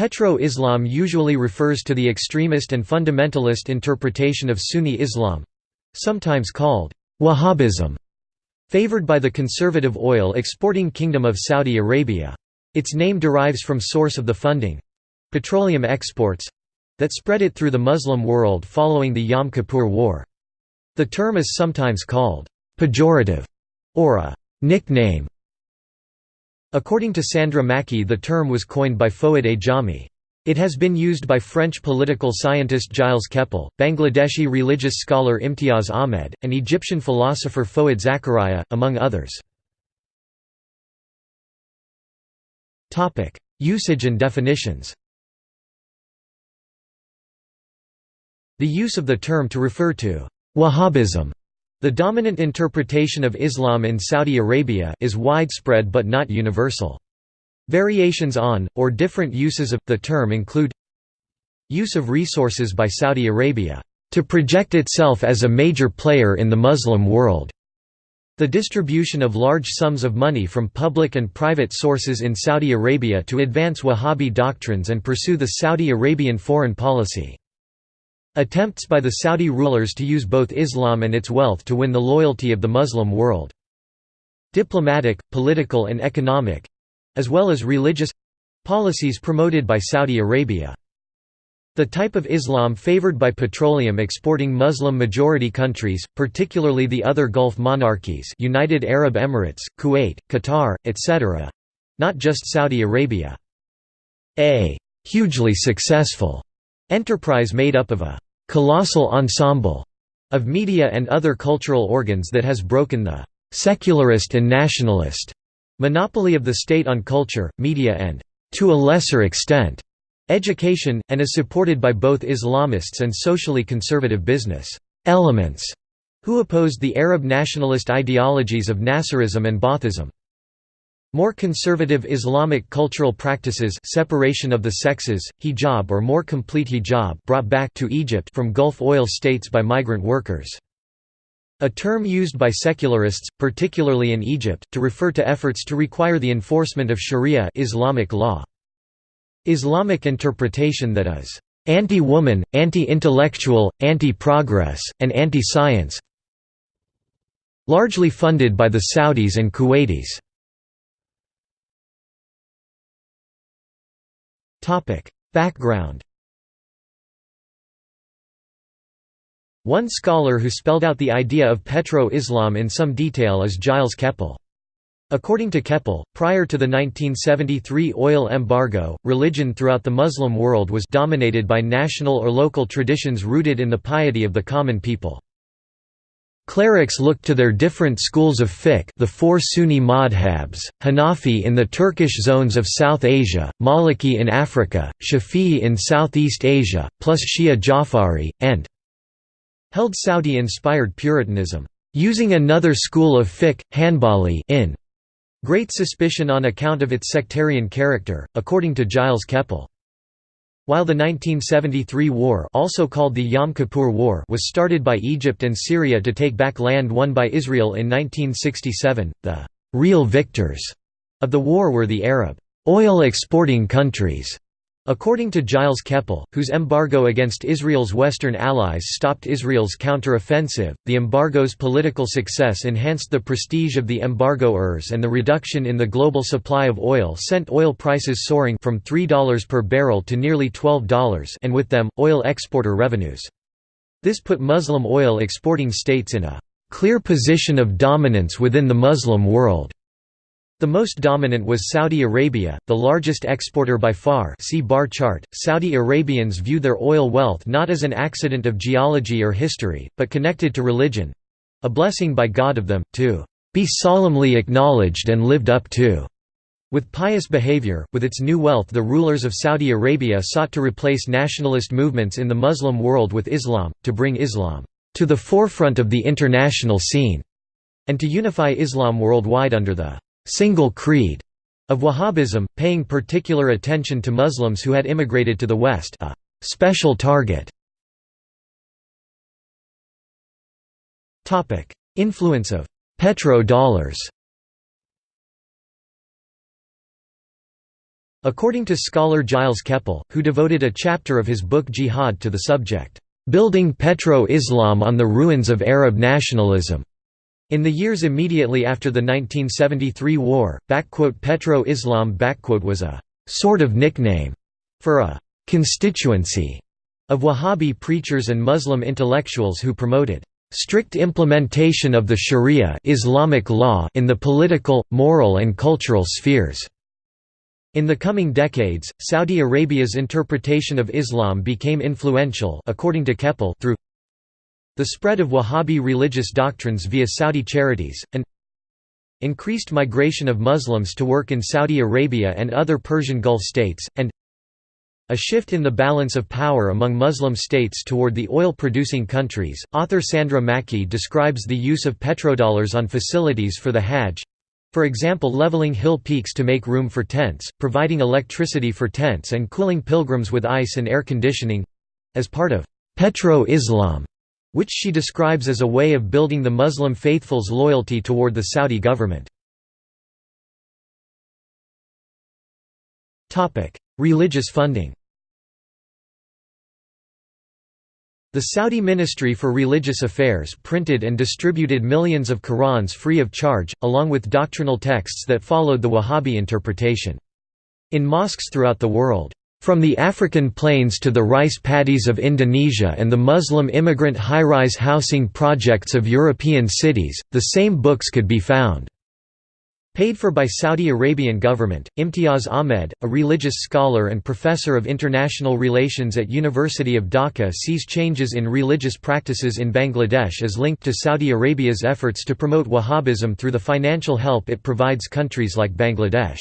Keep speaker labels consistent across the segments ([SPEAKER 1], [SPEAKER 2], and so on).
[SPEAKER 1] Petro-Islam usually refers to the extremist and fundamentalist interpretation of Sunni Islam—sometimes called Wahhabism, favored by the conservative oil-exporting Kingdom of Saudi Arabia. Its name derives from source of the funding—petroleum exports—that spread it through the Muslim world following the Yom Kippur War. The term is sometimes called pejorative or a nickname According to Sandra Mackey the term was coined by Fouad Ajami. It has been used by French political scientist Gilles Kepel, Bangladeshi religious scholar Imtiaz Ahmed, and Egyptian philosopher Fouad Zakaria, among others. Usage and definitions The use of the term to refer to Wahhabism the dominant interpretation of Islam in Saudi Arabia is widespread but not universal. Variations on, or different uses of, the term include Use of resources by Saudi Arabia, "...to project itself as a major player in the Muslim world." The distribution of large sums of money from public and private sources in Saudi Arabia to advance Wahhabi doctrines and pursue the Saudi Arabian foreign policy. Attempts by the Saudi rulers to use both Islam and its wealth to win the loyalty of the Muslim world. Diplomatic, political and economic—as well as religious—policies promoted by Saudi Arabia. The type of Islam favored by petroleum exporting Muslim-majority countries, particularly the other Gulf monarchies United Arab Emirates, Kuwait, Qatar, etc.—not just Saudi Arabia. A hugely successful Enterprise made up of a «colossal ensemble» of media and other cultural organs that has broken the «secularist and nationalist» monopoly of the state on culture, media and, to a lesser extent, education, and is supported by both Islamists and socially conservative business elements who opposed the Arab nationalist ideologies of Nasserism and Baathism. More conservative Islamic cultural practices separation of the sexes, hijab or more complete hijab brought back to Egypt from Gulf oil states by migrant workers. A term used by secularists, particularly in Egypt, to refer to efforts to require the enforcement of sharia Islamic law. Islamic interpretation that is anti-woman, anti-intellectual, anti-progress, and anti-science largely funded by the Saudis and Kuwaitis. Background One scholar who spelled out the idea of petro-Islam in some detail is Gilles Kepel. According to Kepel, prior to the 1973 oil embargo, religion throughout the Muslim world was dominated by national or local traditions rooted in the piety of the common people. Clerics looked to their different schools of fiqh the four Sunni madhabs, Hanafi in the Turkish zones of South Asia, Maliki in Africa, Shafi'i in Southeast Asia, plus Shia Jafari, and held Saudi-inspired Puritanism, using another school of fiqh, Hanbali in great suspicion on account of its sectarian character, according to Gilles Kepel. While the 1973 war also called the Yom Kippur War was started by Egypt and Syria to take back land won by Israel in 1967, the «real victors» of the war were the Arab «oil-exporting countries» According to Gilles Kepel, whose embargo against Israel's Western allies stopped Israel's counter-offensive, the embargo's political success enhanced the prestige of the embargoers and the reduction in the global supply of oil sent oil prices soaring from $3 per barrel to nearly $12 and with them, oil exporter revenues. This put Muslim oil exporting states in a clear position of dominance within the Muslim world. The most dominant was Saudi Arabia, the largest exporter by far see bar chart. Saudi Arabians view their oil wealth not as an accident of geology or history, but connected to religion—a blessing by God of them, to be solemnly acknowledged and lived up to. With pious behavior, with its new wealth the rulers of Saudi Arabia sought to replace nationalist movements in the Muslim world with Islam, to bring Islam to the forefront of the international scene, and to unify Islam worldwide under the single creed of Wahhabism, paying particular attention to Muslims who had immigrated to the West a special target. Influence of «petro-dollars» According to scholar Gilles Kepel, who devoted a chapter of his book Jihad to the subject, "...building Petro-Islam on the ruins of Arab nationalism." In the years immediately after the 1973 war, Petro-Islam was a «sort of nickname» for a «constituency» of Wahhabi preachers and Muslim intellectuals who promoted strict implementation of the Sharia Islamic law in the political, moral and cultural spheres. In the coming decades, Saudi Arabia's interpretation of Islam became influential according to Kepel through the spread of Wahhabi religious doctrines via Saudi charities, and increased migration of Muslims to work in Saudi Arabia and other Persian Gulf states, and a shift in the balance of power among Muslim states toward the oil-producing countries. Author Sandra Mackey describes the use of petrodollars on facilities for the Hajj, for example leveling hill peaks to make room for tents, providing electricity for tents and cooling pilgrims with ice and air conditioning—as part of «petro-Islam», which she describes as a way of building the Muslim faithful's loyalty toward the Saudi government. Religious funding The Saudi Ministry for Religious Affairs printed and distributed millions of Qur'ans free of charge, along with doctrinal texts that followed the Wahhabi interpretation. In mosques throughout the world, from the African plains to the rice paddies of Indonesia and the Muslim immigrant high-rise housing projects of European cities, the same books could be found. Paid for by Saudi Arabian government, Imtiaz Ahmed, a religious scholar and professor of international relations at University of Dhaka sees changes in religious practices in Bangladesh as linked to Saudi Arabia's efforts to promote Wahhabism through the financial help it provides countries like Bangladesh.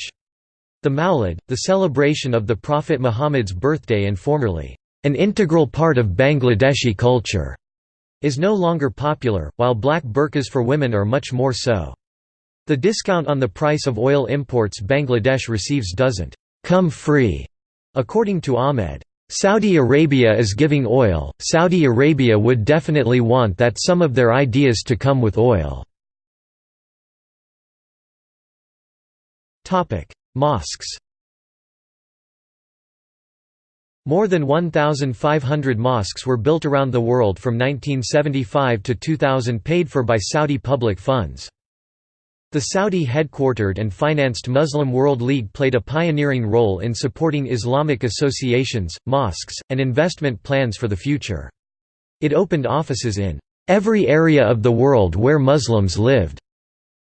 [SPEAKER 1] The Mawlid, the celebration of the Prophet Muhammad's birthday and formerly, an integral part of Bangladeshi culture, is no longer popular, while black burqas for women are much more so. The discount on the price of oil imports Bangladesh receives doesn't come free, according to Ahmed. Saudi Arabia is giving oil, Saudi Arabia would definitely want that some of their ideas to come with oil. Mosques More than 1,500 mosques were built around the world from 1975 to 2000 paid for by Saudi public funds. The Saudi-headquartered and financed Muslim World League played a pioneering role in supporting Islamic associations, mosques, and investment plans for the future. It opened offices in every area of the world where Muslims lived.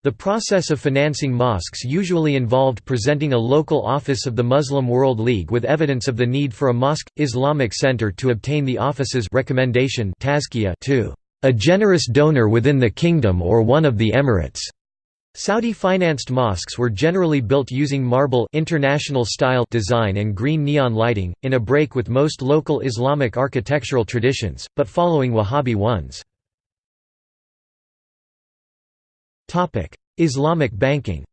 [SPEAKER 1] The process of financing mosques usually involved presenting a local office of the Muslim World League with evidence of the need for a mosque Islamic center to obtain the office's recommendation to a generous donor within the kingdom or one of the emirates. Saudi-financed mosques were generally built using marble international style design and green neon lighting, in a break with most local Islamic architectural traditions, but following Wahhabi ones. Islamic banking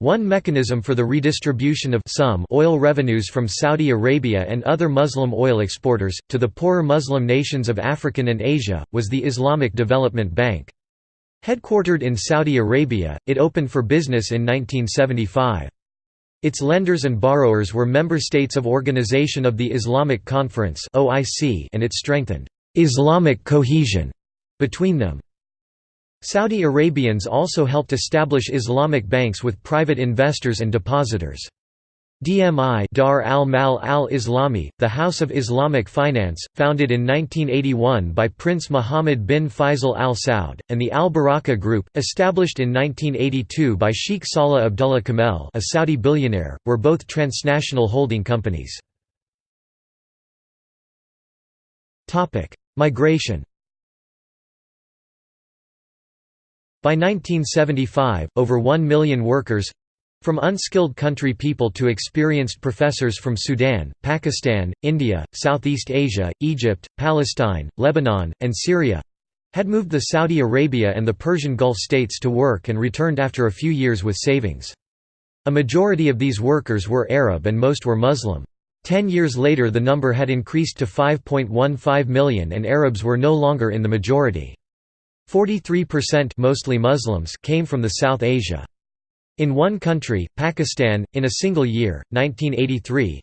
[SPEAKER 1] One mechanism for the redistribution of some oil revenues from Saudi Arabia and other Muslim oil exporters, to the poorer Muslim nations of African and Asia, was the Islamic Development Bank. Headquartered in Saudi Arabia, it opened for business in 1975. Its lenders and borrowers were member states of Organization of the Islamic Conference and it strengthened «Islamic cohesion» between them. Saudi Arabians also helped establish Islamic banks with private investors and depositors. DMI Dar al-Mal al-Islami, the House of Islamic Finance, founded in 1981 by Prince Mohammed bin Faisal al Saud, and the Al Baraka Group, established in 1982 by Sheikh Salah Abdullah Kamel a Saudi billionaire, were both transnational holding companies. Migration By 1975, over 1 million workers—from unskilled country people to experienced professors from Sudan, Pakistan, India, Southeast Asia, Egypt, Palestine, Lebanon, and Syria—had moved the Saudi Arabia and the Persian Gulf states to work and returned after a few years with savings. A majority of these workers were Arab and most were Muslim. Ten years later the number had increased to 5.15 million and Arabs were no longer in the majority. 43% mostly Muslims came from the South Asia. In one country, Pakistan, in a single year, 1983,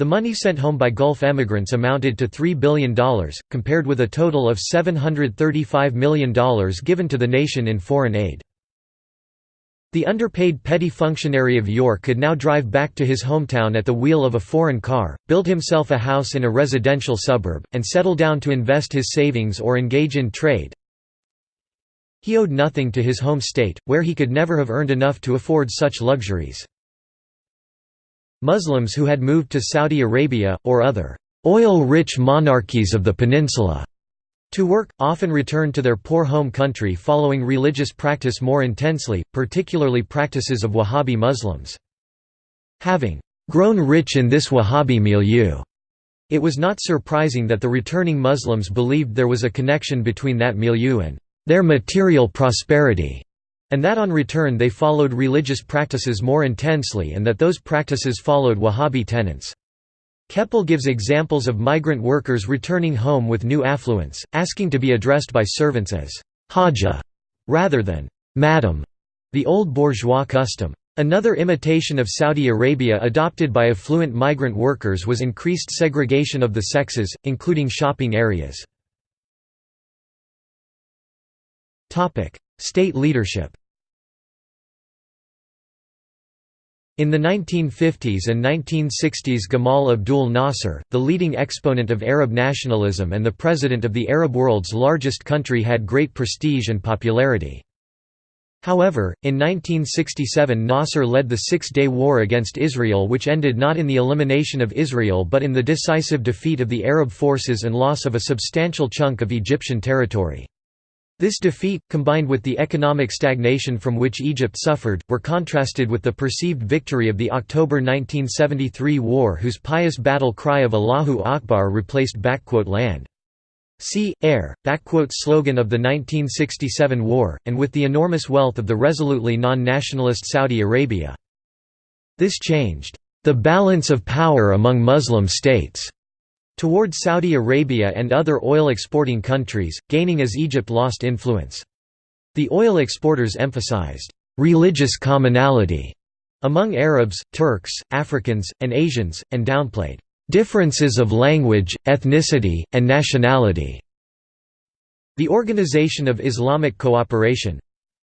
[SPEAKER 1] the money sent home by Gulf emigrants amounted to $3 billion, compared with a total of $735 million given to the nation in foreign aid. The underpaid petty functionary of York could now drive back to his hometown at the wheel of a foreign car, build himself a house in a residential suburb, and settle down to invest his savings or engage in trade. He owed nothing to his home state, where he could never have earned enough to afford such luxuries. Muslims who had moved to Saudi Arabia, or other oil-rich monarchies of the peninsula, to work, often returned to their poor home country following religious practice more intensely, particularly practices of Wahhabi Muslims. Having grown rich in this Wahhabi milieu, it was not surprising that the returning Muslims believed there was a connection between that milieu and their material prosperity and that on return they followed religious practices more intensely and that those practices followed Wahhabi tenets. Kepel gives examples of migrant workers returning home with new affluence, asking to be addressed by servants as Haja rather than Madam, the old bourgeois custom. Another imitation of Saudi Arabia adopted by affluent migrant workers was increased segregation of the sexes, including shopping areas. State leadership In the 1950s and 1960s Gamal Abdul Nasser, the leading exponent of Arab nationalism and the president of the Arab world's largest country had great prestige and popularity. However, in 1967 Nasser led the Six-Day War against Israel which ended not in the elimination of Israel but in the decisive defeat of the Arab forces and loss of a substantial chunk of Egyptian territory. This defeat, combined with the economic stagnation from which Egypt suffered, were contrasted with the perceived victory of the October 1973 war whose pious battle cry of Allahu Akbar replaced land. Sea, air, slogan of the 1967 war, and with the enormous wealth of the resolutely non-nationalist Saudi Arabia. This changed the balance of power among Muslim states toward Saudi Arabia and other oil-exporting countries, gaining as Egypt lost influence. The oil exporters emphasized «religious commonality» among Arabs, Turks, Africans, and Asians, and downplayed «differences of language, ethnicity, and nationality». The Organization of Islamic Cooperation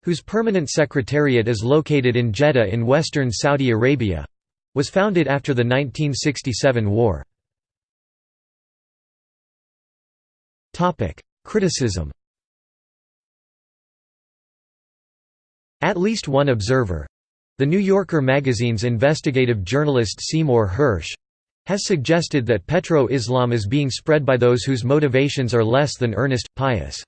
[SPEAKER 1] whose permanent secretariat is located in Jeddah in western Saudi Arabia was founded after the 1967 war. Criticism At least one observer—the New Yorker magazine's investigative journalist Seymour Hersh, has suggested that petro-Islam is being spread by those whose motivations are less than earnest, pious.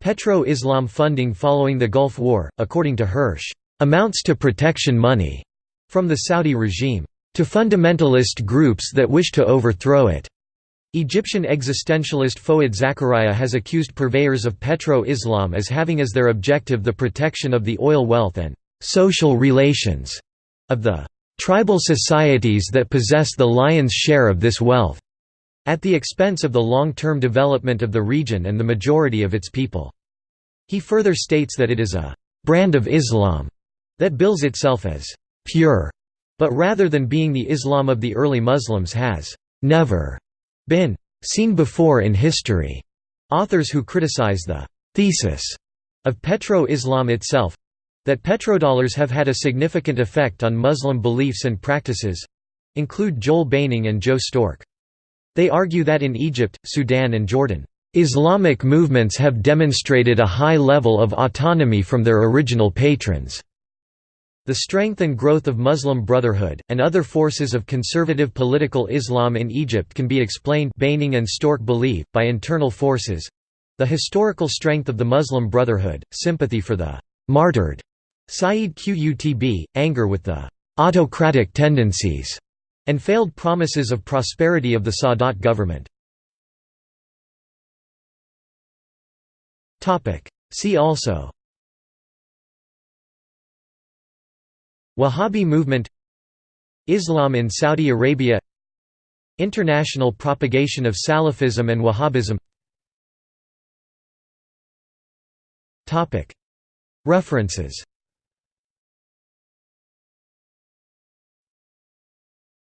[SPEAKER 1] Petro-Islam funding following the Gulf War, according to Hersh, "...amounts to protection money," from the Saudi regime, "...to fundamentalist groups that wish to overthrow it." Egyptian existentialist Fouad Zakaria has accused purveyors of petro-Islam as having as their objective the protection of the oil wealth and «social relations» of the «tribal societies that possess the lion's share of this wealth» at the expense of the long-term development of the region and the majority of its people. He further states that it is a «brand of Islam» that bills itself as «pure», but rather than being the Islam of the early Muslims has «never» been seen before in history. Authors who criticize the thesis of petro-Islam itself that petrodollars have had a significant effect on Muslim beliefs and practices include Joel Beinin and Joe Stork. They argue that in Egypt, Sudan and Jordan, Islamic movements have demonstrated a high level of autonomy from their original patrons. The strength and growth of Muslim Brotherhood, and other forces of conservative political Islam in Egypt can be explained Beinin and Stork believe, by internal forces—the historical strength of the Muslim Brotherhood, sympathy for the «martyred» Sayyid Qutb, anger with the «autocratic tendencies» and failed promises of prosperity of the Sadat government. See also Wahhabi movement Islam in Saudi Arabia International propagation of Salafism and Wahhabism. References